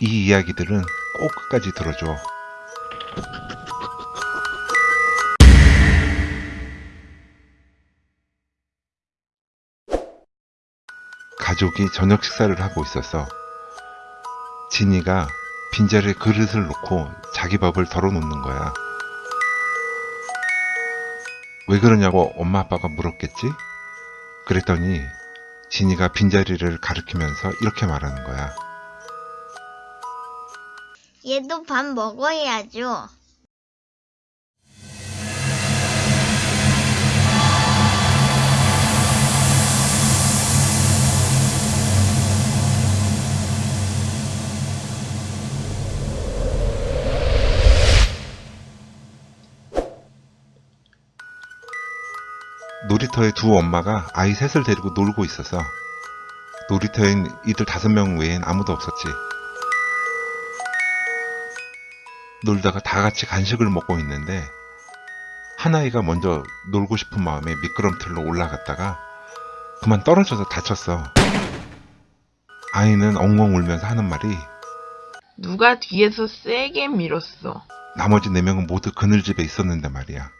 이 이야기들은 꼭 끝까지 들어줘. 가족이 저녁 식사를 하고 있었어. 진이가 빈자리에 그릇을 놓고 자기 밥을 덜어 놓는 거야. 왜 그러냐고 엄마 아빠가 물었겠지? 그랬더니 진이가 빈자리를 가리키면서 이렇게 말하는 거야. 얘도 밥 먹어야죠. 놀이터에 두 엄마가 아이 셋을 데리고 놀고 있어서 놀이터엔 이들 다섯 명 외엔 아무도 없었지. 놀다가 다 같이 간식을 먹고 있는데 한 아이가 먼저 놀고 싶은 마음에 미끄럼틀로 올라갔다가 그만 떨어져서 다쳤어. 아이는 엉엉 울면서 하는 말이 누가 뒤에서 세게 밀었어. 나머지 네 명은 모두 그늘 집에 있었는데 말이야.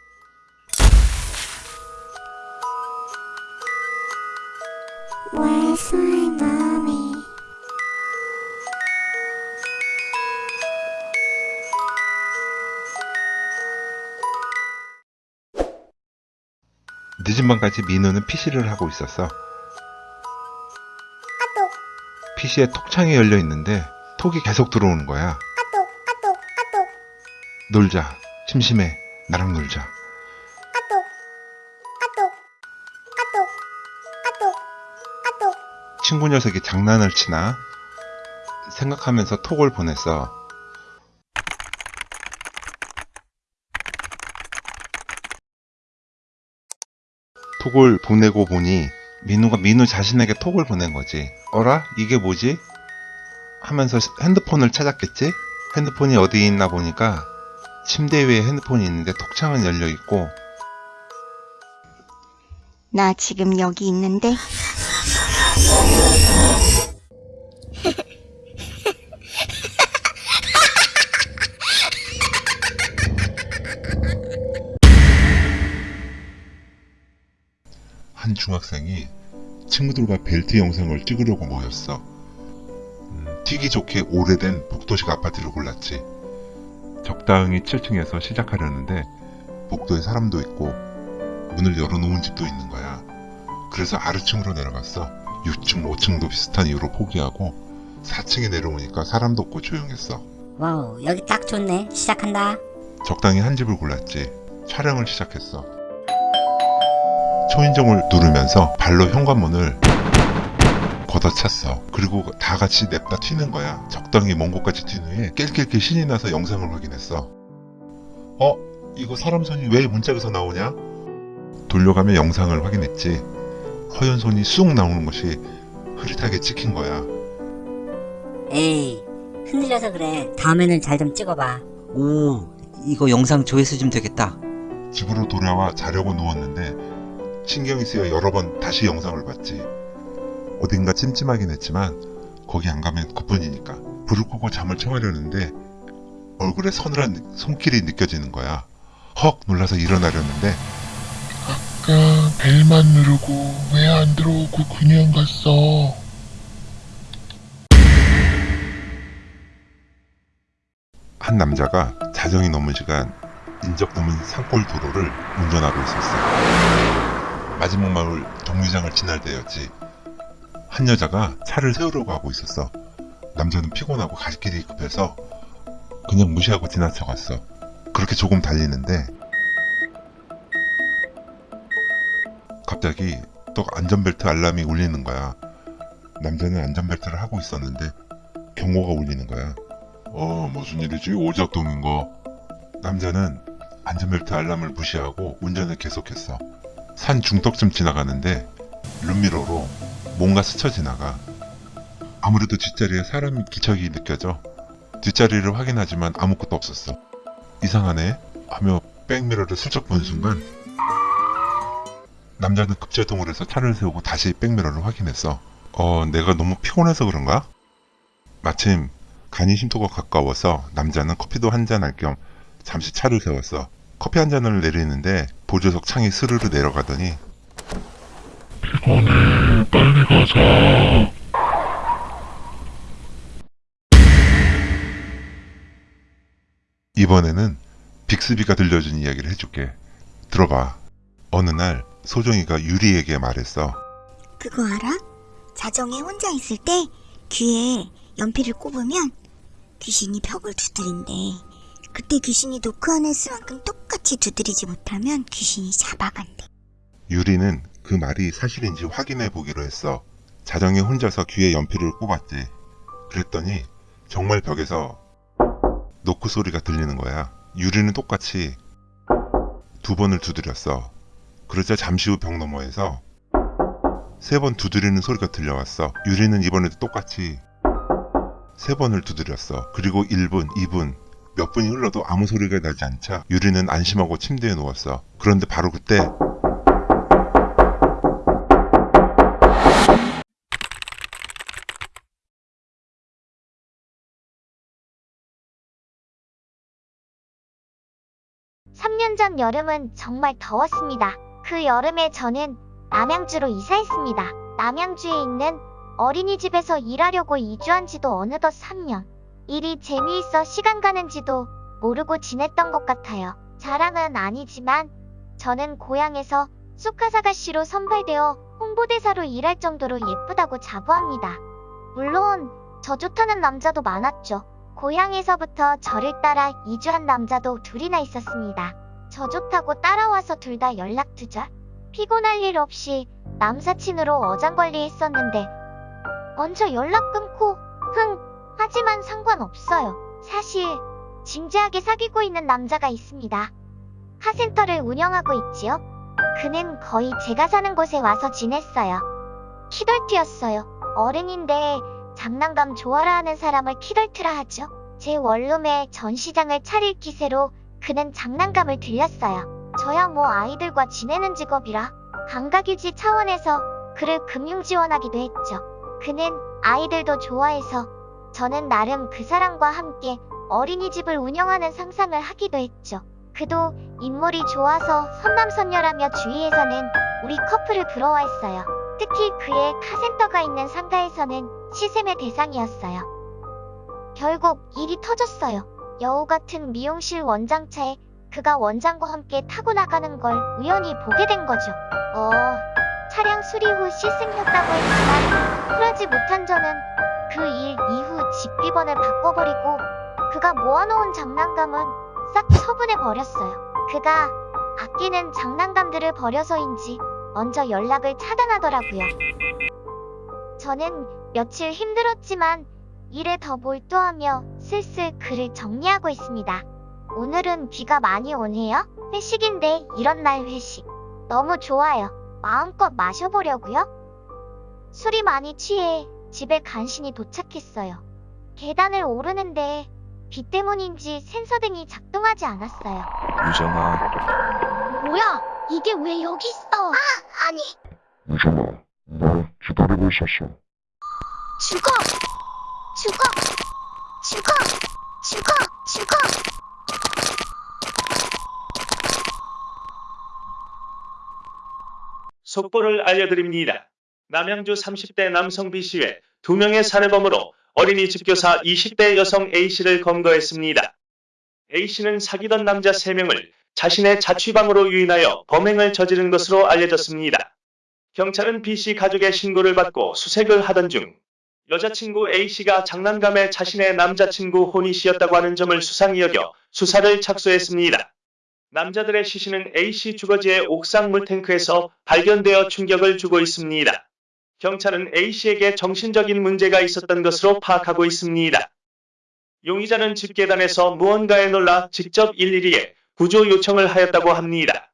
늦은 밤까지 민우는 PC를 하고 있었어. PC에 톡창이 열려 있는데 톡이 계속 들어오는 거야. 놀자. 심심해. 나랑 놀자. 친구 녀석이 장난을 치나? 생각하면서 톡을 보냈어. 톡을 보내고 보니 민우가 민우 자신에게 톡을 보낸 거지. 어라? 이게 뭐지? 하면서 핸드폰을 찾았겠지? 핸드폰이 어디 있나 보니까 침대 위에 핸드폰이 있는데 톡창은 열려 있고 나 지금 여기 있는데 한 중학생이 친구들과 벨튀 영상을 찍으려고 모였어. 음, 튀기 좋게 오래된 복도식 아파트를 골랐지. 적당히 7층에서 시작하려는데 복도에 사람도 있고 문을 열어놓은 집도 있는 거야. 그래서 아래층으로 내려갔어. 6층, 5층도 비슷한 이유로 포기하고 4층에 내려오니까 사람도 없고 조용했어. 와우, 여기 딱 좋네. 시작한다. 적당히 한 집을 골랐지. 촬영을 시작했어. 초인종을 누르면서 발로 현관문을 걷어찼어. 그리고 다 같이 냅다 튀는 거야. 적당히 먼 곳까지 튄 후에 깰깰깰 신이 나서 영상을 확인했어. 어? 이거 사람 손이 왜 문짝에서 나오냐? 돌려가며 영상을 확인했지. 허연 손이 쑥 나오는 것이 흐릿하게 찍힌 거야. 에이, 흔들려서 그래. 다음에는 잘 좀 찍어봐. 오, 이거 영상 조회수 좀 되겠다. 집으로 돌아와 자려고 누웠는데 신경이 쓰여 여러 번 다시 영상을 봤지. 어딘가 찜찜하긴 했지만 거기 안 가면 그뿐이니까 불을 끄고 잠을 청하려는데 얼굴에 서늘한 손길이 느껴지는 거야. 헉 놀라서 일어나려는데 아까 벨만 누르고 왜 안 들어오고 그냥 갔어? 한 남자가 자정이 넘은 시간 인적 드문 산골 도로를 운전하고 있었어. 마지막 마을 동리장을 지날 때였지. 한 여자가 차를 세우려고 하고 있었어. 남자는 피곤하고 갈 길이 급해서 그냥 무시하고 지나쳐갔어. 그렇게 조금 달리는데 갑자기 또 안전벨트 알람이 울리는 거야. 남자는 안전벨트를 하고 있었는데 경고가 울리는 거야. 어 무슨 일이지 오작동인가 남자는 안전벨트 알람을 무시하고 운전을 계속했어 산 중턱쯤 지나가는데 룸미러로 뭔가 스쳐 지나가 아무래도 뒷자리에 사람 기척이 느껴져 뒷자리를 확인하지만 아무것도 없었어 이상하네 하며 백미러를 슬쩍 본 순간 남자는 급제동을 해서 차를 세우고 다시 백미러를 확인했어 어 내가 너무 피곤해서 그런가? 마침 간이 심도가 가까워서 남자는 커피도 한 잔 할 겸 잠시 차를 세웠어. 커피 한 잔을 내리는데 보조석 창이 스르르 내려가더니 피곤해. 빨리 가자. 이번에는 빅스비가 들려준 이야기를 해줄게. 들어봐. 어느 날 소정이가 유리에게 말했어. 그거 알아? 자정에 혼자 있을 때 귀에 연필을 꼽으면 귀신이 벽을 두드린대. 그때 귀신이 노크한 횟수만큼 똑 같이 두드리지 못하면 귀신이 잡아간대. 유리는 그 말이 사실인지 확인해 보기로 했어. 자정에 혼자서 귀에 연필을 꼽았지. 그랬더니 정말 벽에서 노크 소리가 들리는 거야. 유리는 똑같이 두 번을 두드렸어. 그러자 잠시 후 벽 너머에서 세 번 두드리는 소리가 들려왔어. 유리는 이번에도 똑같이 세 번을 두드렸어. 그리고 1분, 2분, 몇 분이 흘러도 아무 소리가 나지 않자 유리는 안심하고 침대에 누웠어. 그런데 바로 그때 삼년전 여름은 정말 더웠습니다. 그 여름에 저는 남양주로 이사했습니다. 남양주에 있는 어린이집에서 일하려고 이주한 지도 어느덧 3년. 일이 재미있어 시간 가는지도 모르고 지냈던 것 같아요. 자랑은 아니지만 저는 고향에서 쑥가사가씨로 선발되어 홍보대사로 일할 정도로 예쁘다고 자부합니다. 물론 저 좋다는 남자도 많았죠. 고향에서부터 저를 따라 이주한 남자도 둘이나 있었습니다. 저 좋다고 따라와서 둘 다 연락 두절. 피곤할 일 없이 남사친으로 어장관리 했었는데 먼저 연락 끊고 흥 하지만 상관없어요. 사실 진지하게 사귀고 있는 남자가 있습니다. 카센터를 운영하고 있지요. 그는 거의 제가 사는 곳에 와서 지냈어요. 키덜트였어요. 어른인데 장난감 좋아라 하는 사람을 키덜트라 하죠. 제 원룸에 전시장을 차릴 기세로 그는 장난감을 들렸어요. 저야 뭐 아이들과 지내는 직업이라 감각유지 차원에서 그를 금융 지원하기도 했죠. 그는 아이들도 좋아해서 저는 나름 그 사람과 함께 어린이집을 운영하는 상상을 하기도 했죠. 그도 인물이 좋아서 선남선녀라며 주위에서는 우리 커플을 부러워했어요. 특히 그의 카센터가 있는 상가에서는 시샘의 대상이었어요. 결국 일이 터졌어요. 여우 같은 미용실 원장차에 그가 원장과 함께 타고 나가는 걸 우연히 보게 된 거죠. 어, 차량 수리 후 시승했다고 했지만 쿨하지 못한 저는 그 일 이후 집비번을 바꿔버리고 그가 모아놓은 장난감은 싹 처분해 버렸어요. 그가 아끼는 장난감들을 버려서인지 먼저 연락을 차단하더라고요. 저는 며칠 힘들었지만 일에 더 몰두하며 슬슬 글을 정리하고 있습니다. 오늘은 비가 많이 오네요. 회식인데 이런 날 회식. 너무 좋아요. 마음껏 마셔보려고요. 술이 많이 취해 집에 간신히 도착했어요. 계단을 오르는데 비 때문인지 센서등이 작동하지 않았어요. 유정아, 뭐야? 이게 왜 여기 있어? 아, 아니. 유정아, 나 기다리고 있었어. 죽어! 죽어! 죽어! 죽어! 죽어! 속보를 알려드립니다. 남양주 30대 남성 B씨의 2명의 살해범으로 어린이 집 교사 20대 여성 A씨를 검거했습니다. A씨는 사귀던 남자 3명을 자신의 자취방으로 유인하여 범행을 저지른 것으로 알려졌습니다. 경찰은 B씨 가족의 신고를 받고 수색을 하던 중 여자친구 A씨가 장난감에 자신의 남자친구 혼이 씨였다고 하는 점을 수상히 여겨 수사를 착수했습니다. 남자들의 시신은 A씨 주거지의 옥상 물탱크에서 발견되어 충격을 주고 있습니다. 경찰은 A씨에게 정신적인 문제가 있었던 것으로 파악하고 있습니다. 용의자는 집계단에서 무언가에 놀라 직접 112에 구조 요청을 하였다고 합니다.